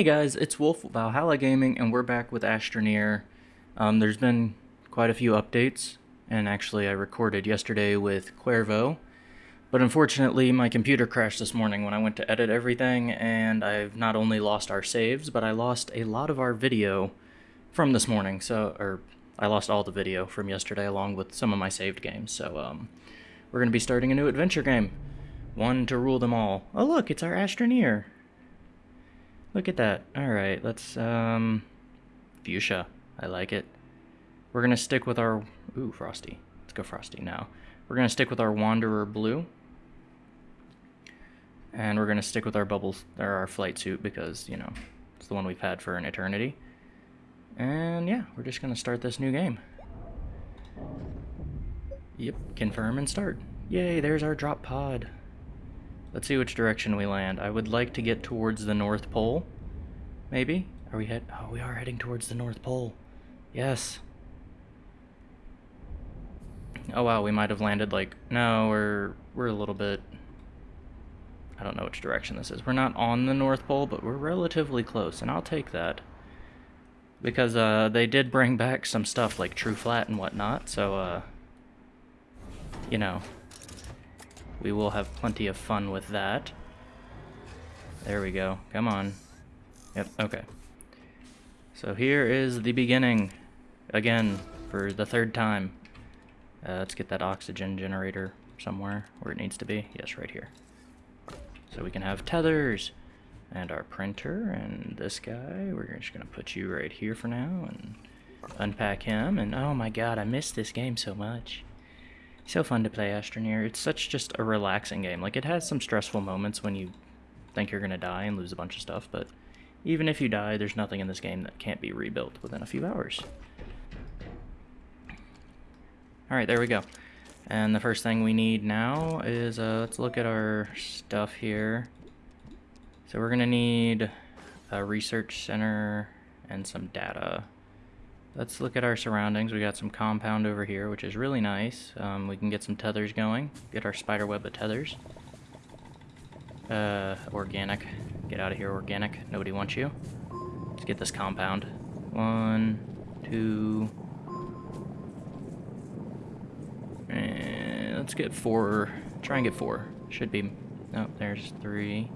Hey guys, it's Wolf Valhalla Gaming, and we're back with Astroneer. Um, there's been quite a few updates, and actually I recorded yesterday with Cuervo, but unfortunately my computer crashed this morning when I went to edit everything, and I've not only lost our saves, but I lost a lot of our video from this morning, so, or I lost all the video from yesterday along with some of my saved games, so um, we're going to be starting a new adventure game. One to rule them all. Oh look, it's our Astroneer. Look at that. Alright, let's, um... Fuchsia. I like it. We're gonna stick with our... Ooh, Frosty. Let's go Frosty now. We're gonna stick with our Wanderer Blue. And we're gonna stick with our bubbles, or our flight suit, because, you know, it's the one we've had for an eternity. And yeah, we're just gonna start this new game. Yep, confirm and start. Yay, there's our drop pod. Let's see which direction we land. I would like to get towards the North Pole. Maybe? Are we head? Oh, we are heading towards the North Pole. Yes. Oh wow, we might have landed like no, we're we're a little bit I don't know which direction this is. We're not on the North Pole, but we're relatively close, and I'll take that. Because uh, they did bring back some stuff like True Flat and whatnot, so uh, you know, we will have plenty of fun with that. There we go. Come on. Yep, okay. So here is the beginning. Again, for the third time. Uh, let's get that oxygen generator somewhere where it needs to be. Yes, right here. So we can have tethers and our printer and this guy. We're just going to put you right here for now and unpack him. And oh my god, I miss this game so much. So fun to play Astroneer. It's such just a relaxing game. Like, it has some stressful moments when you think you're going to die and lose a bunch of stuff, but even if you die, there's nothing in this game that can't be rebuilt within a few hours. Alright, there we go. And the first thing we need now is, uh, let's look at our stuff here. So we're going to need a research center and some data. Let's look at our surroundings. We got some compound over here, which is really nice. Um, we can get some tethers going. Get our spider web of tethers. Uh, organic. Get out of here, organic. Nobody wants you. Let's get this compound. One, two... And let's get four. Try and get four. Should be... Oh, there's three.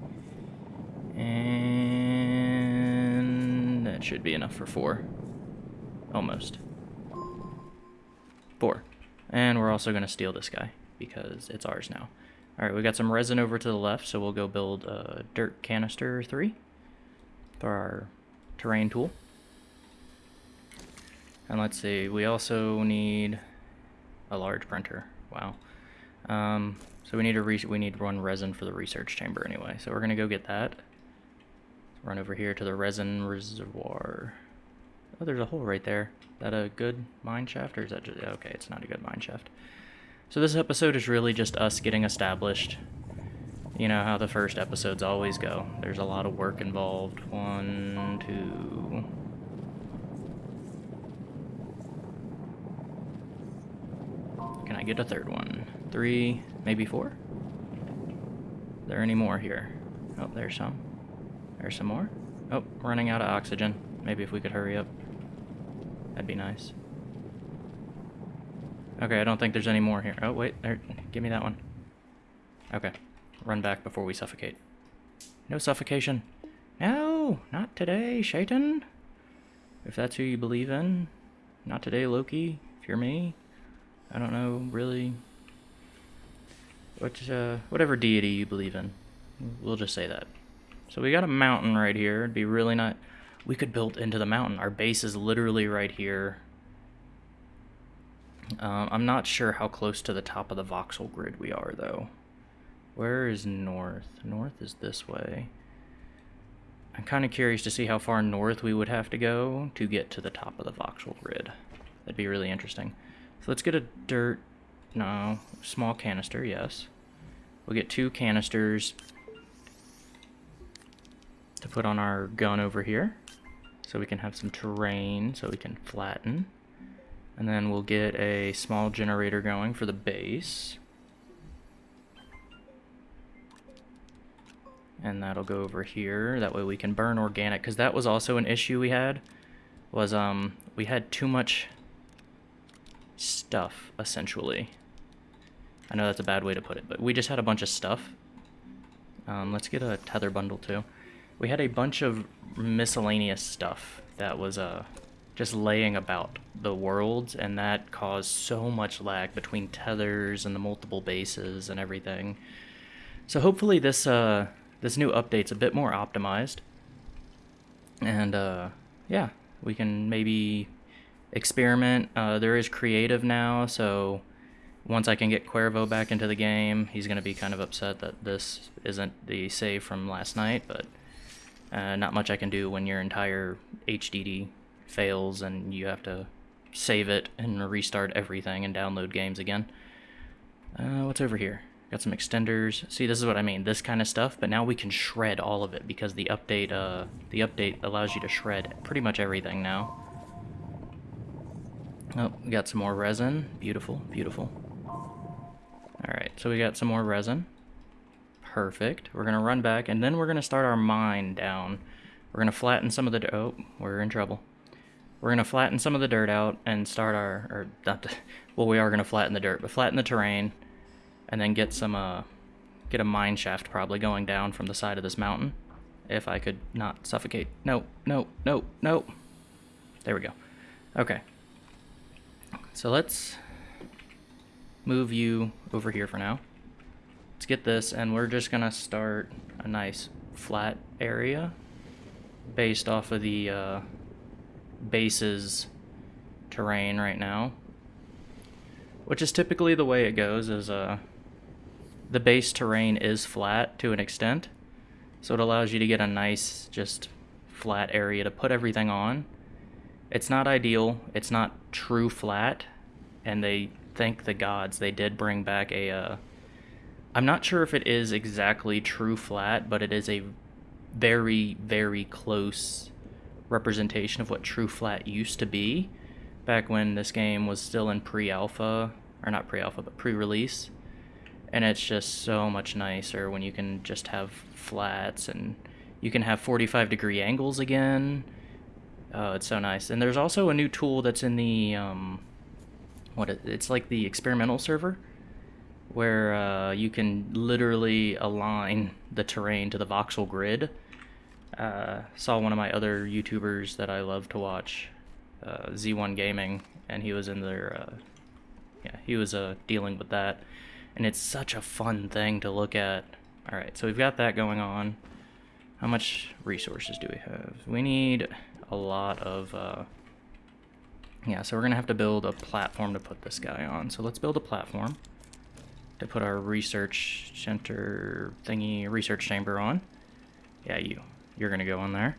And that should be enough for four. Almost. Four. And we're also going to steal this guy, because it's ours now. Alright, we got some resin over to the left, so we'll go build a dirt canister 3 for our terrain tool. And let's see, we also need a large printer. Wow. Um, so we need a we need one resin for the research chamber anyway. So we're gonna go get that. Run over here to the resin reservoir. Oh, there's a hole right there. Is that a good mine shaft, or is that just... Okay, it's not a good mine shaft. So this episode is really just us getting established. You know how the first episodes always go. There's a lot of work involved. One, two... Can I get a third one? Three, maybe four? Are there any more here? Oh, there's some. There's some more. Oh, running out of oxygen. Maybe if we could hurry up. That'd be nice. Okay, I don't think there's any more here. Oh, wait, there. Give me that one. Okay. Run back before we suffocate. No suffocation. No, not today, Shaitan. If that's who you believe in. Not today, Loki. If you're me. I don't know, really. What, uh, whatever deity you believe in. We'll just say that. So we got a mountain right here. It'd be really not we could build into the mountain. Our base is literally right here. Um, I'm not sure how close to the top of the voxel grid we are, though. Where is north? North is this way. I'm kind of curious to see how far north we would have to go to get to the top of the voxel grid. That'd be really interesting. So let's get a dirt... No, small canister, yes. We'll get two canisters to put on our gun over here. So we can have some terrain so we can flatten. And then we'll get a small generator going for the base. And that'll go over here. That way we can burn organic, because that was also an issue we had. Was, um, we had too much stuff, essentially. I know that's a bad way to put it, but we just had a bunch of stuff. Um, let's get a tether bundle, too. We had a bunch of miscellaneous stuff that was, uh, just laying about the worlds, and that caused so much lag between tethers and the multiple bases and everything. So hopefully this uh, this new update's a bit more optimized, and uh, yeah, we can maybe experiment. Uh, there is creative now, so once I can get Cuervo back into the game, he's going to be kind of upset that this isn't the save from last night, but uh, not much I can do when your entire HDD fails and you have to save it and restart everything and download games again. Uh, what's over here? Got some extenders. See, this is what I mean. This kind of stuff, but now we can shred all of it because the update, uh, the update allows you to shred pretty much everything now. Oh, we got some more resin. Beautiful, beautiful. Alright, so we got some more resin. Perfect. We're going to run back, and then we're going to start our mine down. We're going to flatten some of the... Oh, we're in trouble. We're going to flatten some of the dirt out and start our, or not, the, well, we are going to flatten the dirt, but flatten the terrain and then get some, uh, get a mine shaft probably going down from the side of this mountain. If I could not suffocate. No, no, no, no. There we go. Okay. So let's move you over here for now. Let's get this, and we're just gonna start a nice flat area based off of the, uh, base's terrain right now. Which is typically the way it goes is uh, the base terrain is flat to an extent. So it allows you to get a nice just flat area to put everything on. It's not ideal. It's not true flat. And they thank the gods they did bring back a uh, I'm not sure if it is exactly true flat, but it is a very, very close representation of what true flat used to be back when this game was still in pre-alpha or not pre-alpha but pre-release. And it's just so much nicer when you can just have flats and you can have 45 degree angles again. Oh it's so nice. And there's also a new tool that's in the um, what it, it's like the experimental server where uh, you can literally align the terrain to the voxel grid uh, saw one of my other YouTubers that I love to watch, uh, Z1 Gaming, and he was in there. Uh, yeah, he was uh, dealing with that, and it's such a fun thing to look at. All right, so we've got that going on. How much resources do we have? We need a lot of. Uh, yeah, so we're gonna have to build a platform to put this guy on. So let's build a platform to put our research center thingy, research chamber on. Yeah, you you're going to go on there.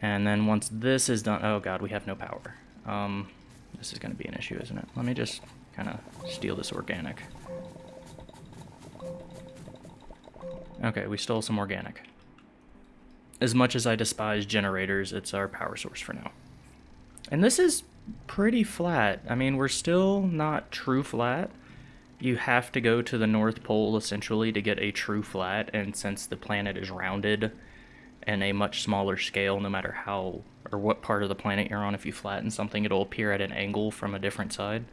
And then once this is done, oh god, we have no power. Um, this is going to be an issue, isn't it? Let me just kind of steal this organic. Okay, we stole some organic. As much as I despise generators, it's our power source for now. And this is pretty flat. I mean, we're still not true flat, you have to go to the North Pole essentially to get a true flat, and since the planet is rounded and a much smaller scale, no matter how or what part of the planet you're on, if you flatten something, it'll appear at an angle from a different side.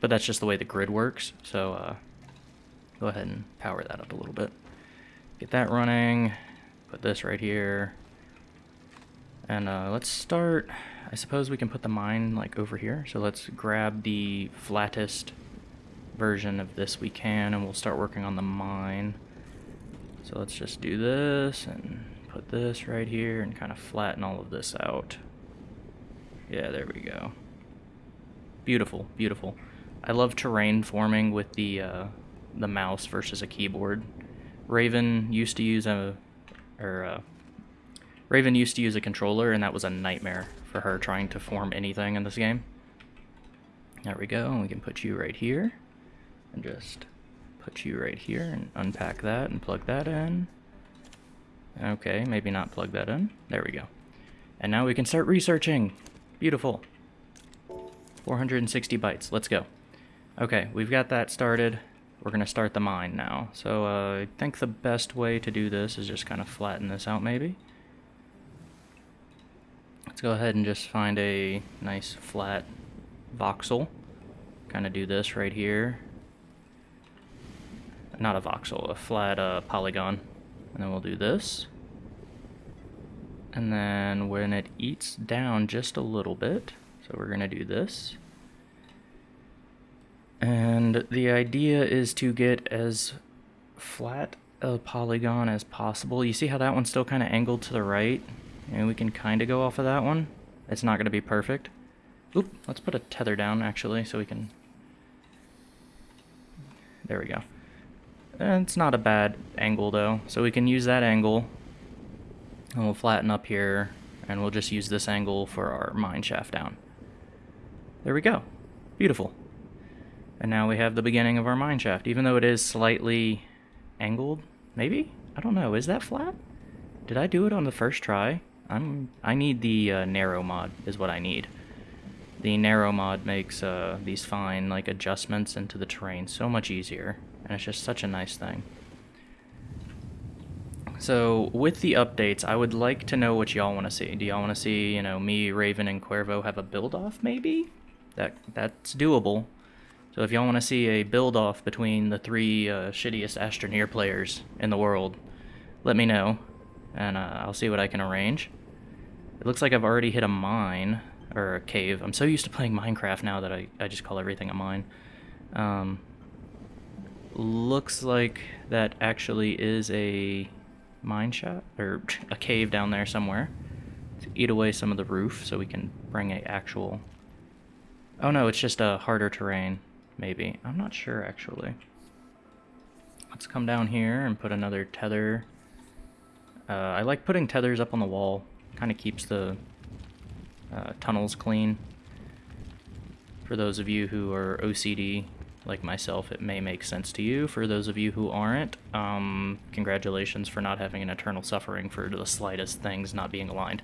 But that's just the way the grid works, so uh, go ahead and power that up a little bit. Get that running, put this right here, and uh, let's start, I suppose we can put the mine like over here, so let's grab the flattest version of this we can, and we'll start working on the mine. So let's just do this and put this right here and kind of flatten all of this out. Yeah, there we go. Beautiful, beautiful. I love terrain forming with the uh, the mouse versus a keyboard. Raven used to use a, or uh, Raven used to use a controller, and that was a nightmare for her trying to form anything in this game. There we go, and we can put you right here and just put you right here and unpack that and plug that in. Okay, maybe not plug that in. There we go. And now we can start researching. Beautiful. 460 bytes. Let's go. Okay, we've got that started. we're going to start the mine now. So uh, I think the best way to do this is just kind of flatten this out maybe. Let's go ahead and just find a nice flat voxel. Kind of do this right here. Not a voxel, a flat uh, polygon. And then we'll do this. And then when it eats down just a little bit, so we're going to do this. And the idea is to get as flat a polygon as possible. You see how that one's still kind of angled to the right? And we can kind of go off of that one. It's not going to be perfect. Oop, let's put a tether down actually so we can... There we go. And it's not a bad angle though. So we can use that angle. And we'll flatten up here. And we'll just use this angle for our mine shaft down. There we go. Beautiful. And now we have the beginning of our mine shaft, even though it is slightly angled, maybe? I don't know, is that flat? Did I do it on the first try? I'm, I need the uh, narrow mod, is what I need. The narrow mod makes uh, these fine like adjustments into the terrain so much easier, and it's just such a nice thing. So, with the updates, I would like to know what y'all want to see. Do y'all want to see, you know, me, Raven, and Cuervo have a build-off, maybe? That That's doable. So if y'all want to see a build-off between the three uh, shittiest Astroneer players in the world, let me know, and uh, I'll see what I can arrange. It looks like I've already hit a mine, or a cave. I'm so used to playing Minecraft now that I, I just call everything a mine. Um, looks like that actually is a mine shot, or a cave down there somewhere. To eat away some of the roof so we can bring a actual... Oh no, it's just a harder terrain. Maybe. I'm not sure, actually. Let's come down here and put another tether. Uh, I like putting tethers up on the wall. Kind of keeps the uh, tunnels clean. For those of you who are OCD, like myself, it may make sense to you. For those of you who aren't, um, congratulations for not having an eternal suffering for the slightest things not being aligned.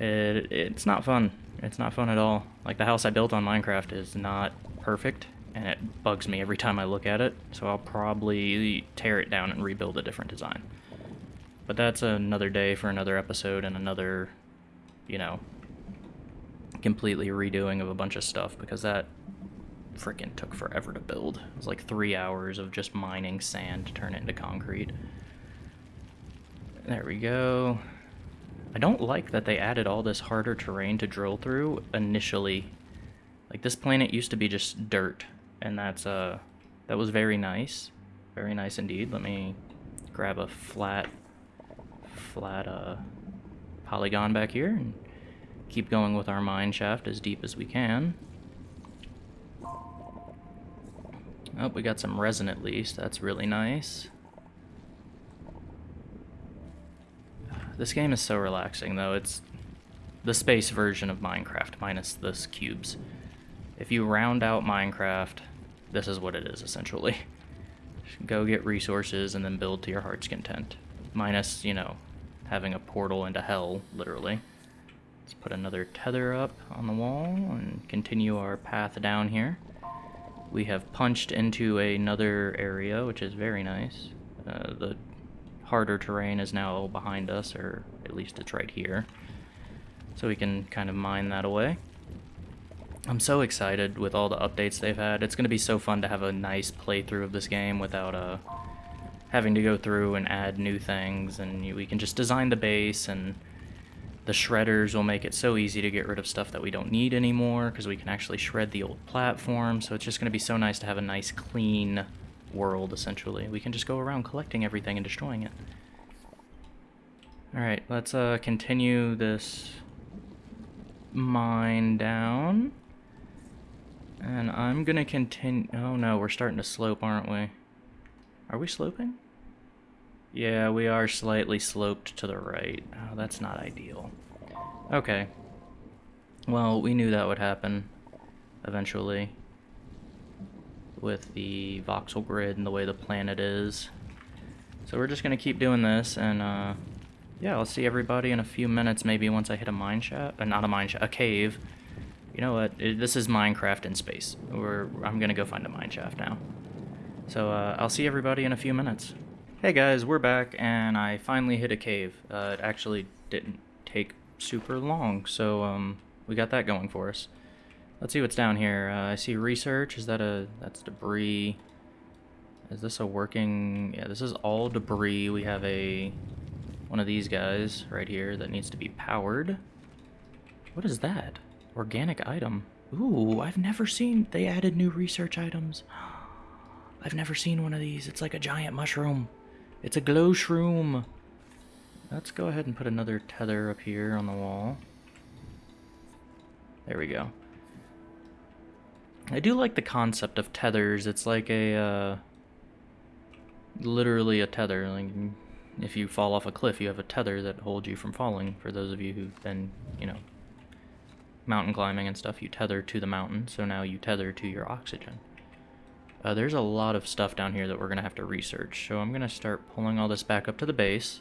It, it's not fun. It's not fun at all. Like, the house I built on Minecraft is not perfect, and it bugs me every time I look at it, so I'll probably tear it down and rebuild a different design. But that's another day for another episode and another, you know, completely redoing of a bunch of stuff, because that freaking took forever to build. It was like three hours of just mining sand to turn it into concrete. There we go. I don't like that they added all this harder terrain to drill through initially like this planet used to be just dirt, and that's uh that was very nice, very nice indeed. Let me grab a flat, flat uh polygon back here and keep going with our mine shaft as deep as we can. Oh, we got some resin at least. That's really nice. This game is so relaxing, though. It's the space version of Minecraft, minus this cubes. If you round out Minecraft, this is what it is, essentially. Go get resources and then build to your heart's content. Minus, you know, having a portal into hell, literally. Let's put another tether up on the wall and continue our path down here. We have punched into another area, which is very nice. Uh, the harder terrain is now behind us, or at least it's right here. So we can kind of mine that away. I'm so excited with all the updates they've had. It's going to be so fun to have a nice playthrough of this game without uh, having to go through and add new things. And we can just design the base and the shredders will make it so easy to get rid of stuff that we don't need anymore because we can actually shred the old platform. So it's just going to be so nice to have a nice clean world essentially. We can just go around collecting everything and destroying it. Alright, let's uh, continue this mine down. And I'm gonna continue. Oh no, we're starting to slope, aren't we? Are we sloping? Yeah, we are slightly sloped to the right. Oh, that's not ideal. Okay. Well, we knew that would happen eventually with the voxel grid and the way the planet is. So we're just gonna keep doing this, and uh, yeah, I'll see everybody in a few minutes, maybe once I hit a mine shaft, uh, not a mine shaft, a cave, you know what? This is Minecraft in space. We're, I'm gonna go find a mine shaft now. So uh, I'll see everybody in a few minutes. Hey guys, we're back, and I finally hit a cave. Uh, it actually didn't take super long, so um, we got that going for us. Let's see what's down here. Uh, I see research. Is that a... that's debris. Is this a working... Yeah, this is all debris. We have a... one of these guys right here that needs to be powered. What is that? Organic item. Ooh, I've never seen... They added new research items. I've never seen one of these. It's like a giant mushroom. It's a glow shroom. Let's go ahead and put another tether up here on the wall. There we go. I do like the concept of tethers. It's like a, uh, literally a tether. Like, if you fall off a cliff, you have a tether that holds you from falling. For those of you who've been, you know, mountain climbing and stuff, you tether to the mountain, so now you tether to your oxygen. Uh, there's a lot of stuff down here that we're going to have to research. So I'm going to start pulling all this back up to the base.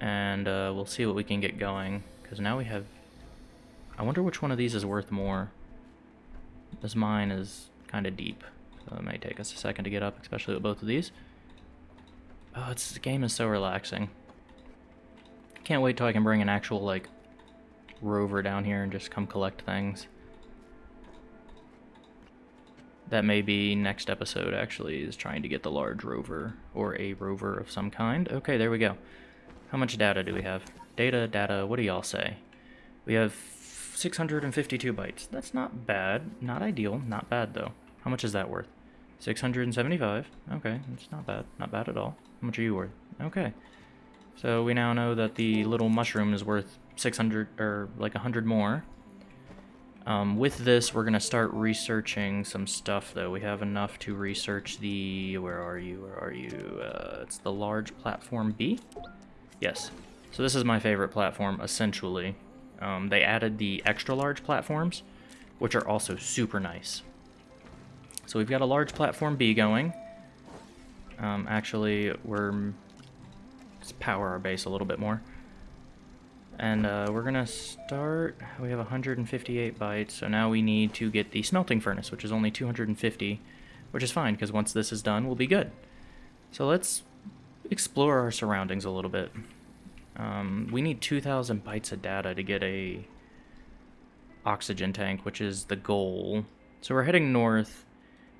And uh, we'll see what we can get going. Because now we have... I wonder which one of these is worth more. This mine is kind of deep. So it may take us a second to get up, especially with both of these. Oh, it's, this game is so relaxing. Can't wait till I can bring an actual, like, rover down here and just come collect things. That may be next episode, actually, is trying to get the large rover, or a rover of some kind. Okay, there we go. How much data do we have? Data, data, what do y'all say? We have 652 bytes. That's not bad. Not ideal. Not bad, though. How much is that worth? 675. Okay, it's not bad. Not bad at all. How much are you worth? Okay. So we now know that the little mushroom is worth 600, or like 100 more. Um, with this, we're going to start researching some stuff, though. We have enough to research the... Where are you? Where are you? Uh, it's the large platform B? Yes. So this is my favorite platform, essentially. Um, they added the extra large platforms, which are also super nice. So we've got a large platform B going. Um, actually, we're... Let's power our base a little bit more. And uh, we're gonna start, we have 158 bytes, so now we need to get the smelting furnace, which is only 250, which is fine, because once this is done, we'll be good. So let's explore our surroundings a little bit. Um, we need 2,000 bytes of data to get a oxygen tank, which is the goal. So we're heading north.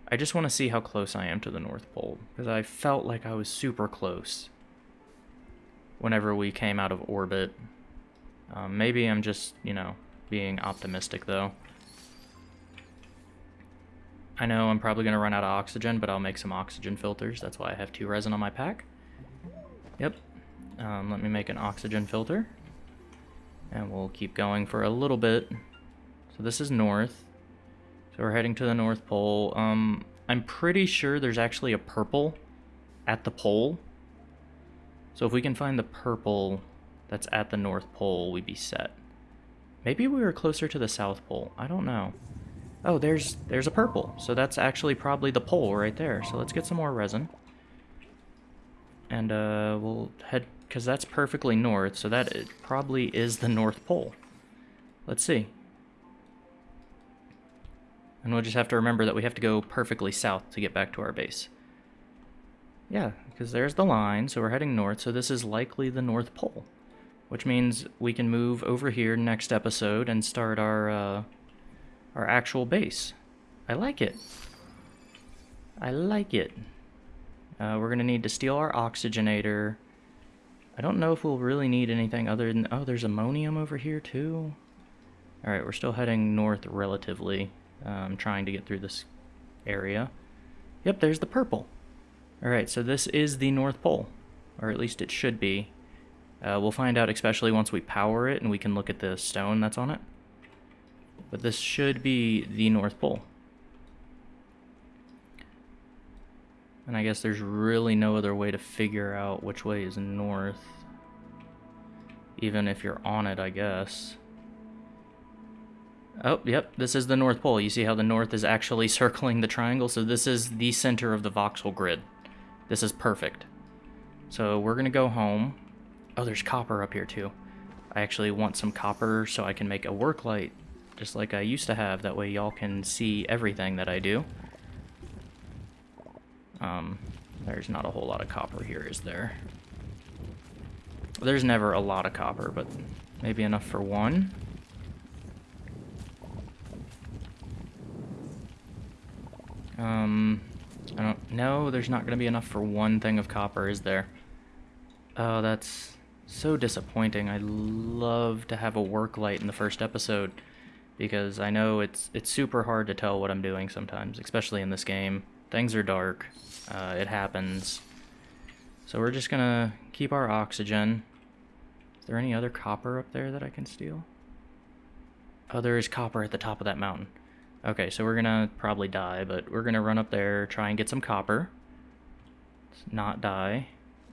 I just want to see how close I am to the North Pole, because I felt like I was super close whenever we came out of orbit. Um, maybe I'm just, you know, being optimistic, though. I know I'm probably going to run out of oxygen, but I'll make some oxygen filters. That's why I have two resin on my pack. Yep. Um, let me make an oxygen filter. And we'll keep going for a little bit. So this is north. So we're heading to the North Pole. Um, I'm pretty sure there's actually a purple at the pole. So if we can find the purple, that's at the North Pole, we'd be set. Maybe we were closer to the South Pole. I don't know. Oh, there's there's a purple. So that's actually probably the pole right there. So let's get some more resin. And uh, we'll head, because that's perfectly north, so that probably is the North Pole. Let's see. And we'll just have to remember that we have to go perfectly south to get back to our base. Yeah, because there's the line, so we're heading north, so this is likely the North Pole which means we can move over here next episode and start our uh, our actual base. I like it. I like it. Uh, we're gonna need to steal our oxygenator. I don't know if we'll really need anything other than... Oh, there's ammonium over here too. Alright, we're still heading north relatively. Um, trying to get through this area. Yep, there's the purple. Alright, so this is the North Pole. Or at least it should be. Uh, we'll find out especially once we power it and we can look at the stone that's on it. But this should be the North Pole. And I guess there's really no other way to figure out which way is north. Even if you're on it, I guess. Oh, yep, this is the North Pole. You see how the north is actually circling the triangle? So this is the center of the voxel grid. This is perfect. So we're going to go home. Oh, there's copper up here too. I actually want some copper so I can make a work light, just like I used to have. That way y'all can see everything that I do. Um, there's not a whole lot of copper here, is there? There's never a lot of copper, but maybe enough for one. Um, I don't know. There's not going to be enough for one thing of copper, is there? Oh, that's so disappointing. I love to have a work light in the first episode because I know it's it's super hard to tell what I'm doing sometimes, especially in this game. Things are dark. Uh, it happens. So we're just gonna keep our oxygen. Is there any other copper up there that I can steal? Oh, there is copper at the top of that mountain. Okay, so we're gonna probably die, but we're gonna run up there, try and get some copper. Let's not die.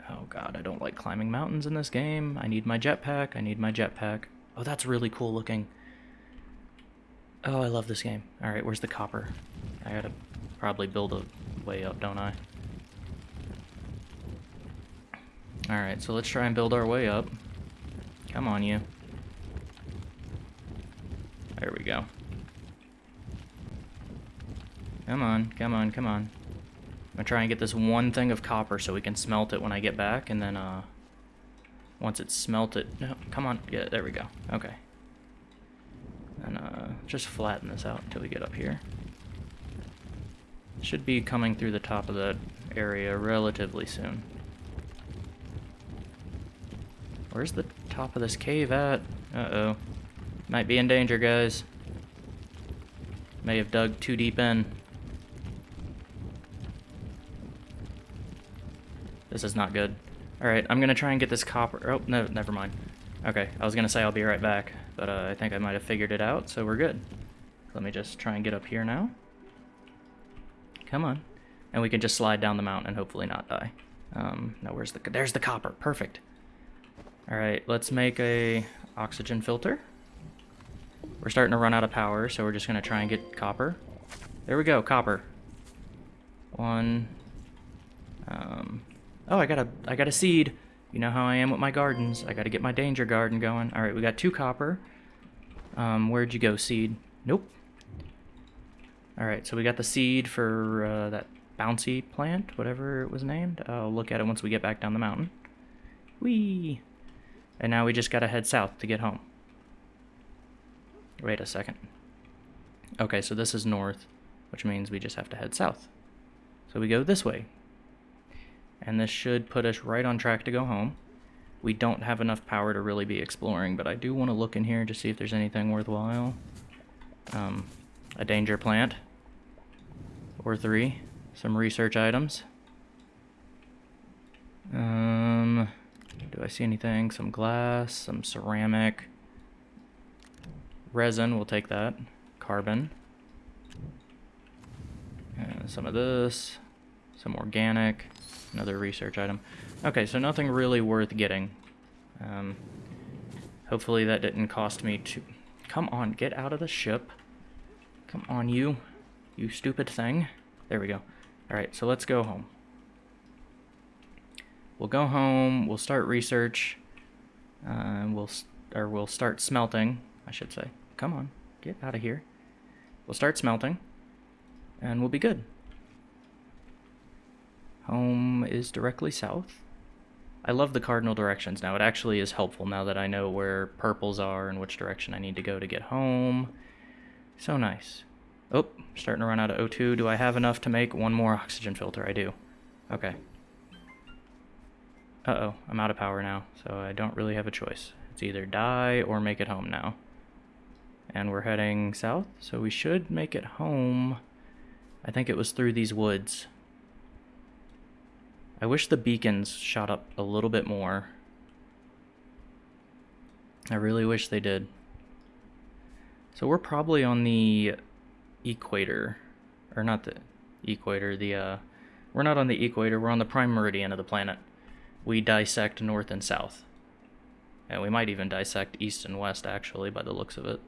Oh god, I don't like climbing mountains in this game. I need my jetpack, I need my jetpack. Oh, that's really cool looking. Oh, I love this game. Alright, where's the copper? I gotta probably build a way up, don't I? Alright, so let's try and build our way up. Come on, you. There we go. Come on, come on, come on. I'm gonna try and get this one thing of copper so we can smelt it when I get back, and then, uh, once it's smelted, no, come on, yeah, there we go, okay. And, uh, just flatten this out until we get up here. Should be coming through the top of that area relatively soon. Where's the top of this cave at? Uh-oh. Might be in danger, guys. May have dug too deep in. This is not good. Alright, I'm gonna try and get this copper- oh, no, never mind. Okay, I was gonna say I'll be right back, but uh, I think I might have figured it out, so we're good. Let me just try and get up here now. Come on. And we can just slide down the mountain and hopefully not die. Um, no, where's the- there's the copper, perfect. Alright, let's make a oxygen filter. We're starting to run out of power, so we're just gonna try and get copper. There we go, copper. One. Um, Oh, I got a I got a seed. You know how I am with my gardens. I got to get my danger garden going. All right, we got two copper. Um, where'd you go, seed? Nope. All right, so we got the seed for uh, that bouncy plant, whatever it was named. I'll look at it once we get back down the mountain. Whee! And now we just got to head south to get home. Wait a second. Okay, so this is north, which means we just have to head south. So we go this way, and this should put us right on track to go home. We don't have enough power to really be exploring, but I do want to look in here to see if there's anything worthwhile. Um, a danger plant. Or three. Some research items. Um, do I see anything? Some glass, some ceramic. Resin, we'll take that. Carbon. And some of this. Some organic. Another research item. Okay, so nothing really worth getting. Um, hopefully that didn't cost me too... Come on, get out of the ship. Come on, you. You stupid thing. There we go. Alright, so let's go home. We'll go home, we'll start research, uh, we'll, or we'll start smelting, I should say. Come on, get out of here. We'll start smelting, and we'll be good. Home is directly south. I love the cardinal directions now. It actually is helpful now that I know where purples are and which direction I need to go to get home. So nice. Oh, starting to run out of O2. Do I have enough to make one more oxygen filter? I do. Okay. Uh-oh, I'm out of power now, so I don't really have a choice. It's either die or make it home now. And we're heading south, so we should make it home. I think it was through these woods. I wish the beacons shot up a little bit more. I really wish they did. So we're probably on the equator, or not the equator, the, uh, we're not on the equator, we're on the prime meridian of the planet. We dissect north and south. And we might even dissect east and west, actually, by the looks of it.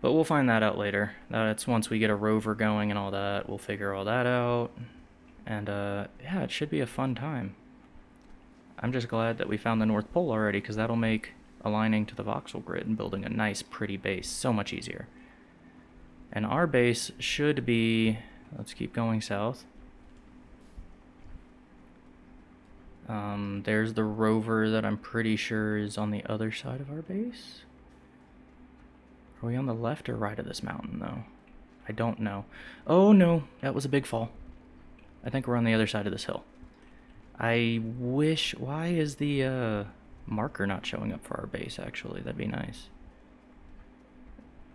But we'll find that out later. That's once we get a rover going and all that, we'll figure all that out. And uh, yeah, it should be a fun time. I'm just glad that we found the North Pole already, because that'll make aligning to the voxel grid and building a nice, pretty base so much easier. And our base should be, let's keep going south. Um, there's the rover that I'm pretty sure is on the other side of our base. Are we on the left or right of this mountain, though? I don't know. Oh, no. That was a big fall. I think we're on the other side of this hill. I wish... Why is the uh, marker not showing up for our base, actually? That'd be nice.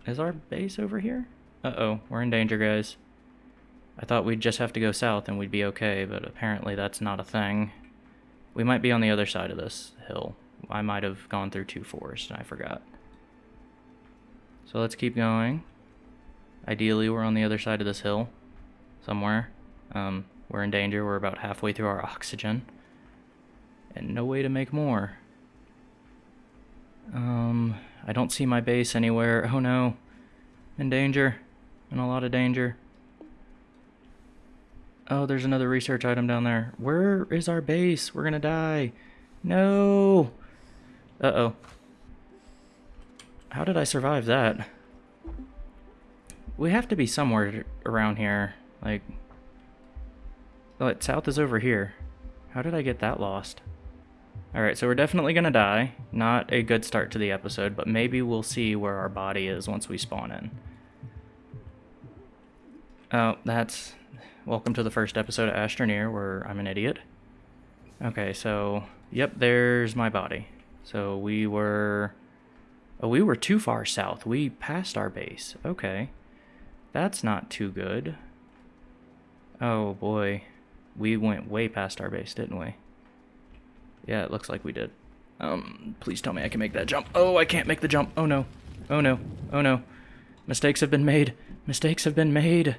Is our base over here? Uh-oh. We're in danger, guys. I thought we'd just have to go south and we'd be okay, but apparently that's not a thing. We might be on the other side of this hill. I might have gone through two forests and I forgot. So let's keep going. Ideally, we're on the other side of this hill somewhere. Um, we're in danger. We're about halfway through our oxygen. And no way to make more. Um, I don't see my base anywhere. Oh no. In danger. In a lot of danger. Oh, there's another research item down there. Where is our base? We're gonna die. No. Uh-oh. How did I survive that? We have to be somewhere around here. Like... Oh, south is over here. How did I get that lost? Alright, so we're definitely gonna die. Not a good start to the episode, but maybe we'll see where our body is once we spawn in. Oh, that's Welcome to the first episode of Astroneer, where I'm an idiot. Okay, so, yep, there's my body. So we were... Oh, we were too far south. We passed our base. Okay. That's not too good. Oh, boy. We went way past our base, didn't we? Yeah, it looks like we did. Um, please tell me I can make that jump. Oh, I can't make the jump. Oh, no. Oh, no. Oh, no. Mistakes have been made. Mistakes have been made.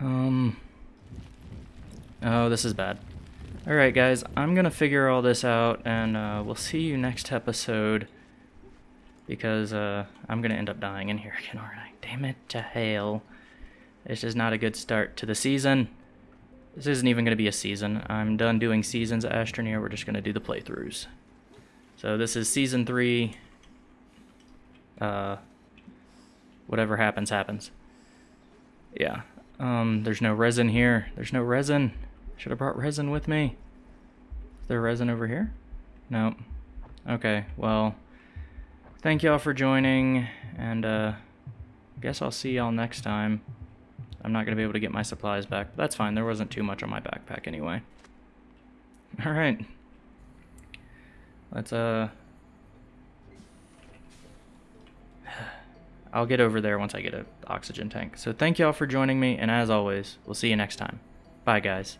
Um. Oh, this is bad. Alright, guys, I'm gonna figure all this out, and uh, we'll see you next episode. Because uh, I'm gonna end up dying in here again, aren't I? Damn it to hell. This is not a good start to the season. This isn't even gonna be a season. I'm done doing seasons at Astroneer. We're just gonna do the playthroughs. So this is season three. Uh, whatever happens, happens. Yeah, um, there's no resin here. There's no resin. Should have brought resin with me. Is there resin over here? Nope. Okay, well, thank y'all for joining, and uh, I guess I'll see y'all next time. I'm not going to be able to get my supplies back, but that's fine. There wasn't too much on my backpack anyway. Alright. Let's, uh... I'll get over there once I get an oxygen tank. So thank y'all for joining me, and as always, we'll see you next time. Bye, guys.